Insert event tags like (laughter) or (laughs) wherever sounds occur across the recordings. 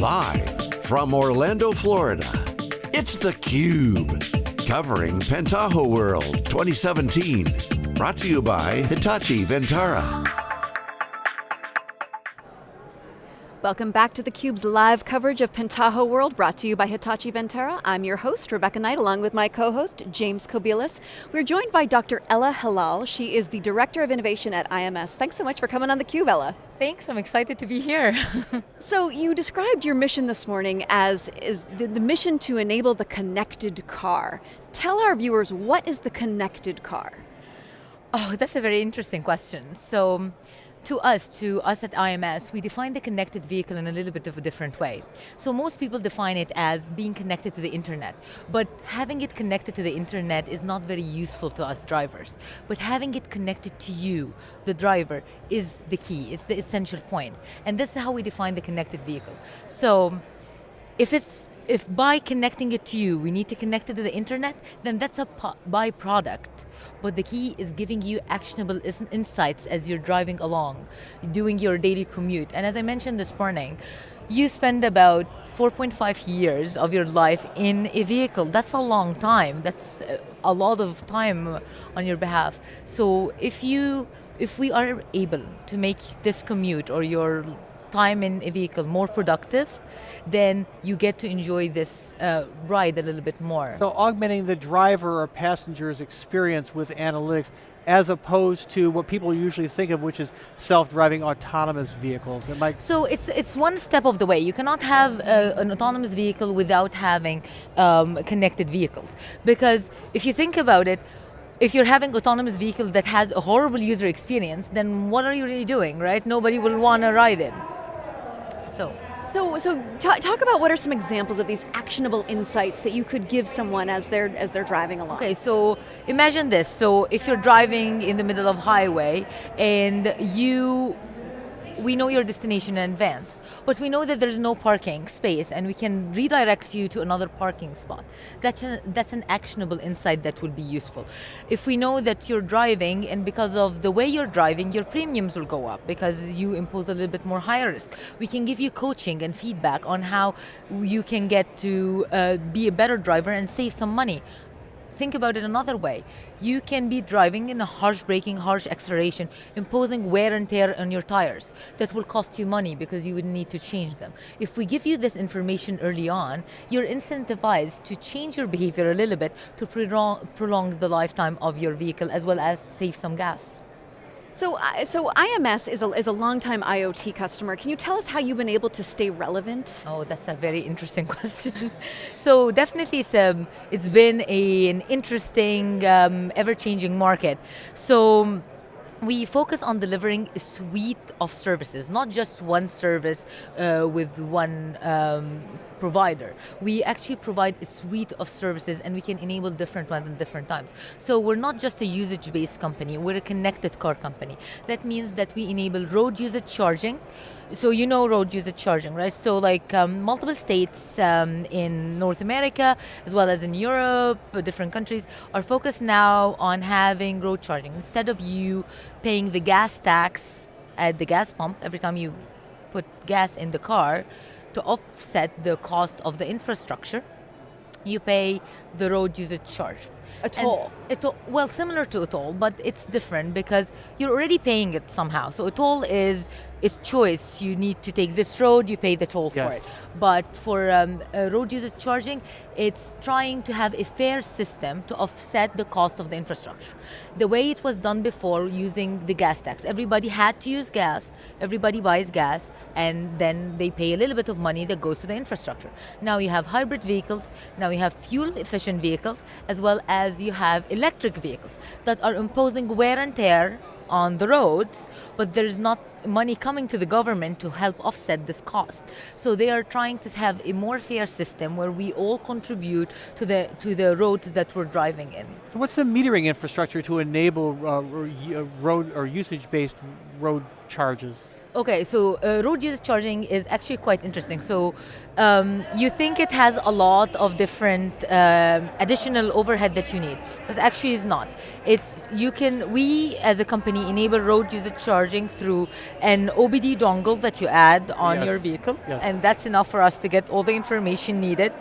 Live from Orlando, Florida, it's theCUBE. Covering Pentaho World 2017. Brought to you by Hitachi Vantara. Welcome back to theCUBE's live coverage of Pentaho World, brought to you by Hitachi Vantara. I'm your host, Rebecca Knight, along with my co-host, James Kobielus. We're joined by Dr. Ella Hilal. She is the Director of Innovation at IMS. Thanks so much for coming on theCUBE, Ella. Thanks, I'm excited to be here. (laughs) so you described your mission this morning as is the, the mission to enable the connected car. Tell our viewers, what is the connected car? Oh, that's a very interesting question. So, to us, to us at IMS, we define the connected vehicle in a little bit of a different way. So most people define it as being connected to the internet, but having it connected to the internet is not very useful to us drivers. But having it connected to you, the driver, is the key, it's the essential point. And this is how we define the connected vehicle. So, if it's if by connecting it to you, we need to connect it to the internet, then that's a byproduct but the key is giving you actionable insights as you're driving along, doing your daily commute. And as I mentioned this morning, you spend about 4.5 years of your life in a vehicle. That's a long time. That's uh, a lot of time on your behalf. So if you, if we are able to make this commute or your time in a vehicle more productive, then you get to enjoy this uh, ride a little bit more. So augmenting the driver or passenger's experience with analytics as opposed to what people usually think of, which is self-driving autonomous vehicles. It might so it's, it's one step of the way. You cannot have a, uh, an autonomous vehicle without having um, connected vehicles. Because if you think about it, if you're having autonomous vehicle that has a horrible user experience, then what are you really doing, right? Nobody will want to ride it. So. So, so talk about what are some examples of these actionable insights that you could give someone as they're as they're driving along. Okay, so imagine this. So if you're driving in the middle of highway and you we know your destination in advance, but we know that there's no parking space and we can redirect you to another parking spot. That's, a, that's an actionable insight that will be useful. If we know that you're driving and because of the way you're driving, your premiums will go up because you impose a little bit more higher risk. We can give you coaching and feedback on how you can get to uh, be a better driver and save some money think about it another way. You can be driving in a harsh braking, harsh acceleration, imposing wear and tear on your tires. That will cost you money because you would need to change them. If we give you this information early on, you're incentivized to change your behavior a little bit to prolong, the lifetime of your vehicle as well as save some gas. So, so IMS is a, is a long-time IoT customer. Can you tell us how you've been able to stay relevant? Oh, that's a very interesting (laughs) question. so definitely it's, um, it's been a, an interesting, um, ever-changing market. So we focus on delivering a suite of services, not just one service uh, with one um, provider. We actually provide a suite of services and we can enable different ones at different times. So we're not just a usage-based company, we're a connected car company. That means that we enable road usage charging, so you know road usage charging, right? So like um, multiple states um, in North America, as well as in Europe, uh, different countries, are focused now on having road charging. Instead of you paying the gas tax at the gas pump every time you put gas in the car, to offset the cost of the infrastructure, you pay the road usage charge. A toll? a toll, well, similar to a toll, but it's different because you're already paying it somehow. So a toll is it's choice. You need to take this road, you pay the toll yes. for it. But for um, road usage charging, it's trying to have a fair system to offset the cost of the infrastructure. The way it was done before using the gas tax, everybody had to use gas, everybody buys gas, and then they pay a little bit of money that goes to the infrastructure. Now you have hybrid vehicles, now you have fuel efficient vehicles, as well as you have electric vehicles that are imposing wear and tear on the roads, but there's not money coming to the government to help offset this cost. So they are trying to have a more fair system where we all contribute to the, to the roads that we're driving in. So what's the metering infrastructure to enable uh, uh road or usage-based road charges? Okay, so uh, road user charging is actually quite interesting. So um, you think it has a lot of different um additional overhead that you need, but actually it's not. It's you can we as a company enable road user charging through an OBD dongle that you add on Yes. your vehicle, Yes. and that's enough for us to get all the information needed.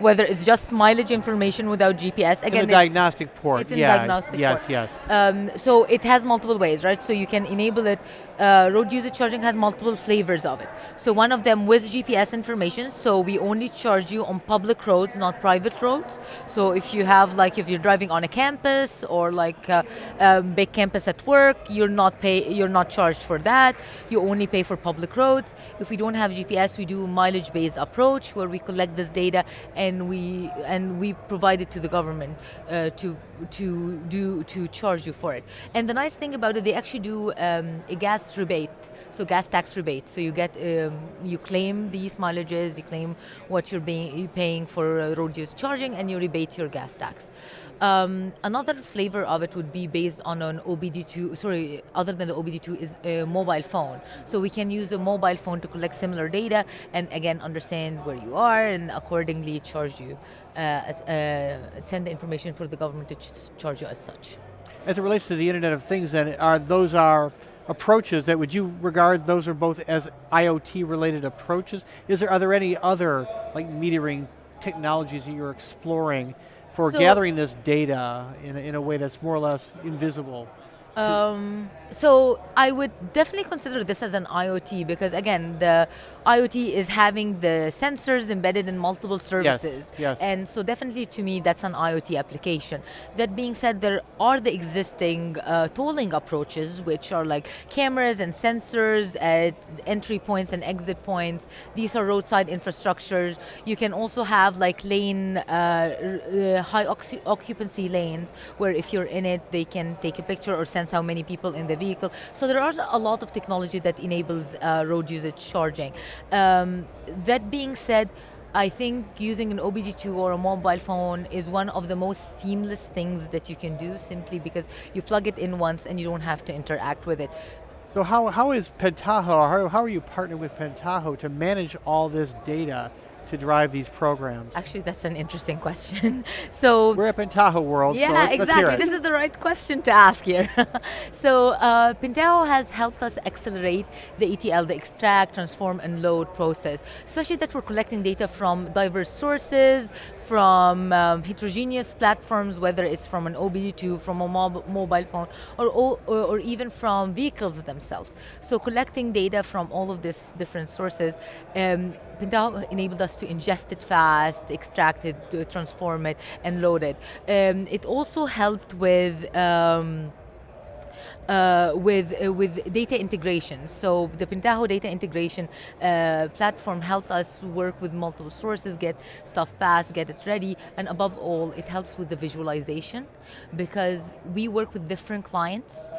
Whether it's just mileage information without GPS, In again, it's- diagnostic port. it's in yeah. diagnostic Yes, port. yes. um, so it has multiple ways, right? So you can enable it. Uh, road user charging has multiple flavors of it. So one of them with GPS information. So we only charge you on public roads, not private roads. So if you have like if you're driving on a campus or like a, a big campus at work, you're not pay you're not charged for that. You only pay for public roads. If we don't have GPS, we do mileage-based approach where we collect this data and we and we provide it to the government uh, to to do to charge you for it. And the nice thing about it, they actually do um, a gas rebate, so gas tax rebate. So you get um, you claim these mileages, you claim what you're being you're paying for uh, road use charging, and you rebate your gas tax. Um, another flavor of it would be based on an OBD2, sorry, other than the OBD2 is a mobile phone. So we can use a mobile phone to collect similar data and again understand where you are and accordingly charge you, uh, uh, send the information for the government to ch- charge you as such. As it relates to the Internet of Things, then are those are approaches that would you regard those are both as IoT related approaches? Is there are there any other like metering technologies that you're exploring for So- gathering this data in a, in a way that's more or less invisible? Um, so I would definitely consider this as an IoT because again, the IoT is having the sensors embedded in multiple services. yes. And so definitely to me, that's an IoT application. That being said, there are the existing uh, tolling approaches, which are like cameras and sensors at entry points and exit points. These are roadside infrastructures. You can also have like lane, uh, uh, high occupancy lanes, where if you're in it, they can take a picture or sense how many people in the vehicle. So there are a lot of technology that enables uh, road usage charging. Um, that being said, I think using an OBD2 or a mobile phone is one of the most seamless things that you can do simply because you plug it in once and you don't have to interact with it. So how, how is Pentaho, how, how are you partnered with Pentaho to manage all this data to drive these programs? Actually, that's an interesting question. (laughs) so We're at Pentaho World, so Yeah, hear exactly. This is the right question to ask here. (laughs) so uh, Pentaho has helped us accelerate the ETL, the extract, transform, and load process, especially that we're collecting data from diverse sources, from um, heterogeneous platforms, whether it's from an OBD2, from a mob- mobile phone, or, or, or even from vehicles themselves. So collecting data from all of these different sources, um, Pentaho enabled us to ingest it fast, extract it, transform it, and load it. Um, it also helped with um, uh, with uh, with data integration. So the Pentaho data integration uh, platform helped us work with multiple sources, get stuff fast, get it ready, and above all, it helps with the visualization because we work with different clients.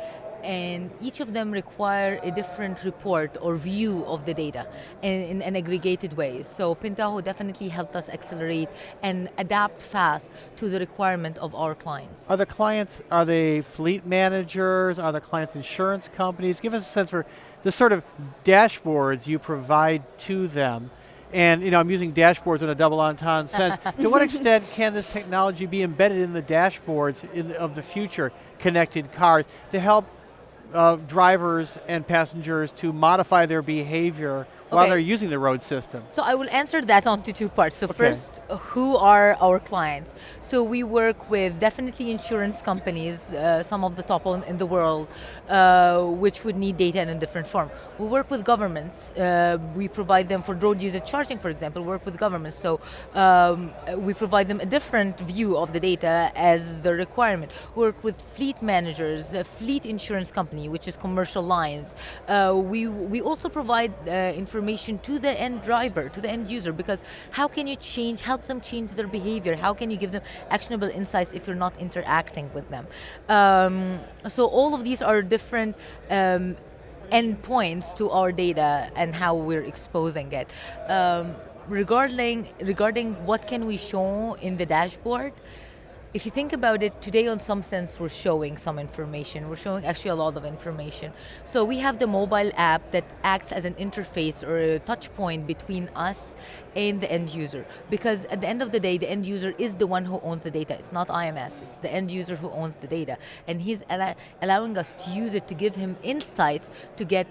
And each of them require a different report or view of the data in, in an aggregated way. So Pentaho definitely helped us accelerate and adapt fast to the requirement of our clients. Are the clients, are they fleet managers? Are the clients insurance companies? Give us a sense for the sort of dashboards you provide to them. And you know, I'm using dashboards in a double entendre sense. (laughs) to what extent can this technology be embedded in the dashboards in, of the future connected cars to help uh, drivers and passengers to modify their behavior while Okay. they're using the road system? So I will answer that onto two parts. So Okay. first, who are our clients? So we work with definitely insurance companies, uh, some of the top in the world, uh, which would need data in a different form. We work with governments. Uh, we provide them for road user charging, for example. Work with governments. So um, we provide them a different view of the data as the requirement. Work with fleet managers, a fleet insurance company, which is commercial lines. Uh, we we also provide uh, information to the end driver, to the end user, because how can you change, help them change their behavior? How can you give them actionable insights if you're not interacting with them? Um, so all of these are different. Um, endpoints to our data and how we're exposing it. Um, regarding regarding what can we show in the dashboard, if you think about it, today in some sense we're showing some information. We're showing actually a lot of information. So we have the mobile app that acts as an interface or a touch point between us and the end user. Because at the end of the day, the end user is the one who owns the data. It's not IMS, it's the end user who owns the data. And he's al allowing us to use it to give him insights to get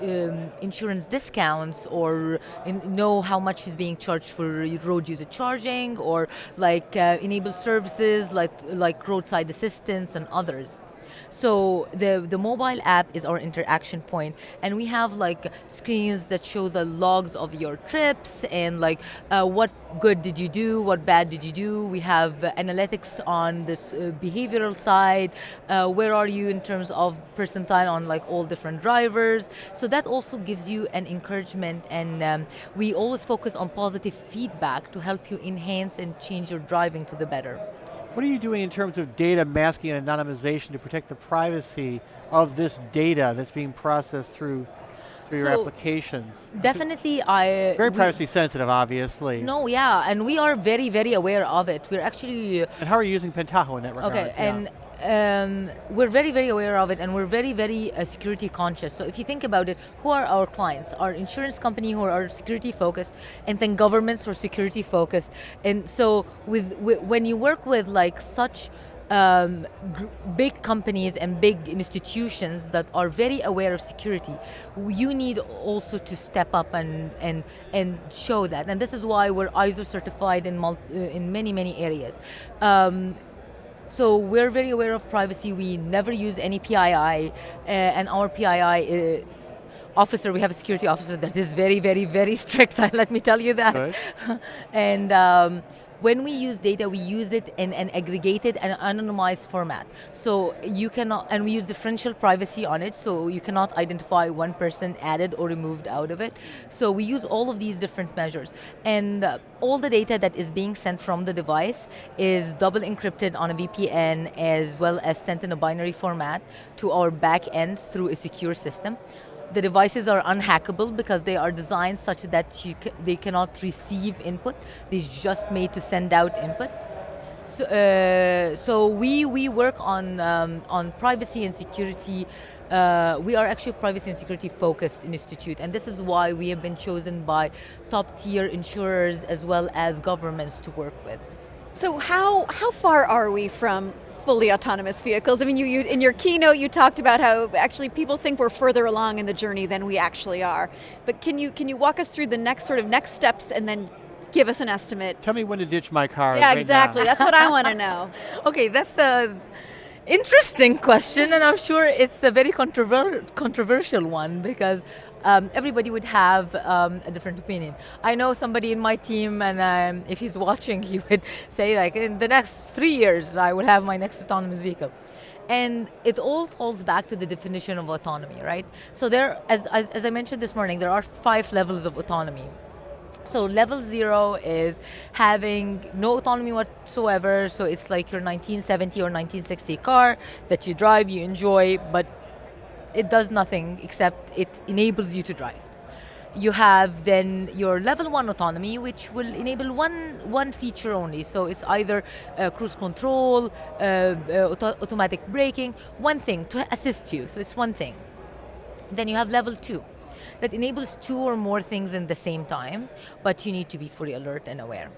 um, insurance discounts or know how much he's being charged for road user charging or like uh, enable services like, like roadside assistance and others. So the, the mobile app is our interaction point and we have like screens that show the logs of your trips and like uh, what good did you do, what bad did you do. We have analytics on this uh, behavioral side, uh, where are you in terms of percentile on like all different drivers. So that also gives you an encouragement and um, we always focus on positive feedback to help you enhance and change your driving to the better. What are you doing in terms of data masking and anonymization to protect the privacy of this data that's being processed through through so your applications? Definitely I... Very privacy sensitive, obviously. No, yeah, and we are very, very aware of it. We're actually... And how are you using Pentaho in that regard? Okay, and um, we're very, very aware of it and we're very, very uh, security conscious. So if you think about it, who are our clients? Our insurance company who are security focused and then governments who are security focused. And so with, with when you work with like such um, big companies and big institutions that are very aware of security, you need also to step up and, and, and show that. And this is why we're ISO certified in, multi, uh, in many, many areas. Um, so we're very aware of privacy. We never use any PII, uh, and our PII uh, officer, we have a security officer that is very, very, very (laughs) strict, (laughs) let me tell you that. Right. (laughs) and um, when we use data, we use it in an aggregated and anonymized format. So you cannot, and we use differential privacy on it, so you cannot identify one person added or removed out of it. So we use all of these different measures. And uh, all the data that is being sent from the device is double encrypted on a VPN as well as sent in a binary format to our back end through a secure system. The devices are unhackable because they are designed such that ca they cannot receive input. They're just made to send out input. So, uh, so we, we work on, um, on privacy and security uh, we are actually a privacy and security focused institute and this is why we have been chosen by top tier insurers as well as governments to work with. So how, how far are we from fully autonomous vehicles. I mean, you, you, in your keynote you talked about how actually people think we're further along in the journey than we actually are. But can you, can you walk us through the next sort of next steps and then give us an estimate? Tell me when to ditch my car. Yeah, right exactly, now. that's what I want to know. (laughs) okay, that's a interesting question and I'm sure it's a very controver controversial one because um, everybody would have um, a different opinion. I know somebody in my team, and um, if he's (laughs) watching, he would say like, in the next three years, I will have my next autonomous vehicle. And it all falls back to the definition of autonomy, right? So there, as, as, as I mentioned this morning, there are five levels of autonomy. So level zero is having no autonomy whatsoever, so it's like your 1970 or 1960 car that you drive, you enjoy, but it does nothing except it enables you to drive. You have then your level one autonomy, which will enable one, one feature only. So it's either uh, cruise control, uh, uh, auto automatic braking, one thing to assist you, so it's one thing. Then you have level two, that enables two or more things in the same time, but you need to be fully alert and aware.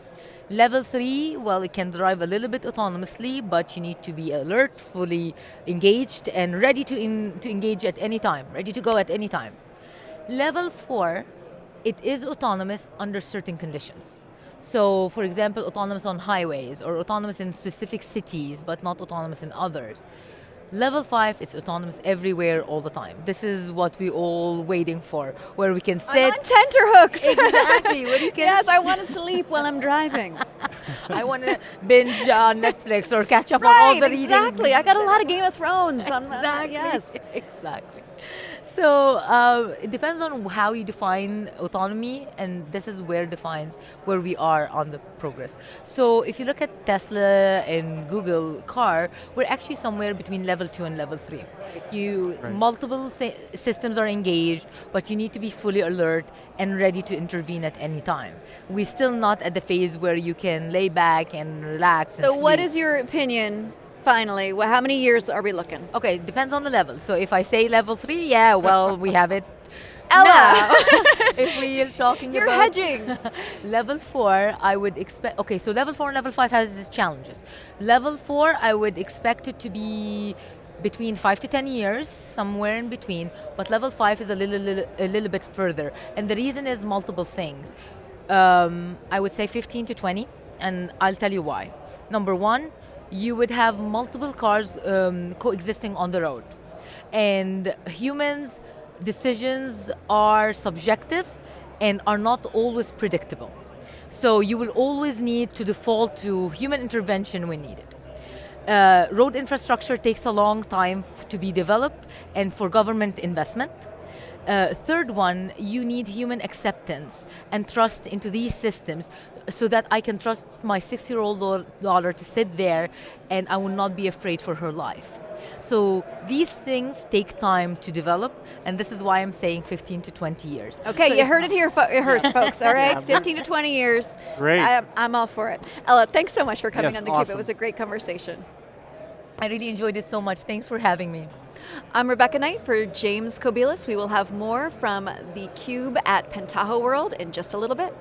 Level three, well, it can drive a little bit autonomously, but you need to be alert, fully engaged, and ready to, in, to engage at any time, ready to go at any time. Level four, it is autonomous under certain conditions. So, for example, autonomous on highways, or autonomous in specific cities, but not autonomous in others. Level five, it's autonomous everywhere, all the time. This is what we all waiting for, where we can sit. I'm on tenterhooks. exactly, where you (laughs) can. Yes, I want to sleep while I'm driving. (laughs) I want to binge on Netflix or catch up right, on all the reading. exactly. I got a lot of Game of Thrones. exactly. On, uh, yes. (laughs) Exactly. So uh, it depends on how you define autonomy, and this is where defines where we are on the progress. So if you look at Tesla and Google car, we're actually somewhere between level two and level three. You Right. multiple thi- systems are engaged, but you need to be fully alert and ready to intervene at any time. We're still not at the phase where you can lay back and relax. So, what sleep. is your opinion? Finally, Wh- how many years are we looking? Okay, depends on the level. So if I say level three, yeah, well, we have it. Ella! (laughs) (laughs) if we are talking You're about hedging. (laughs) level four, I would expect. Okay, so level four and level five has its challenges. Level four, I would expect it to be between five to ten years, somewhere in between. But level five is a little, little a little bit further, and the reason is multiple things. Um, I would say 15 to 20, and I'll tell you why. Number one, you would have multiple cars um, coexisting on the road, and humans' decisions are subjective and are not always predictable. So you will always need to default to human intervention when needed. Uh, road infrastructure takes a long time to be developed and for government investment. Uh, third one, you need human acceptance and trust into these systems so that I can trust my six-year-old daughter to sit there and I will not be afraid for her life. So these things take time to develop and this is why I'm saying 15 to 20 years. Okay, So you heard not- it here, fo- here, folks. All (laughs) right, Yeah. 15 to 20 years. Great. I, I'm all for it. Ella, thanks so much for coming Yes, on the Cube. It was a great conversation. I really enjoyed it so much. Thanks for having me. I'm Rebecca Knight for James Kobielus. We will have more from the Cube at Pentaho World in just a little bit.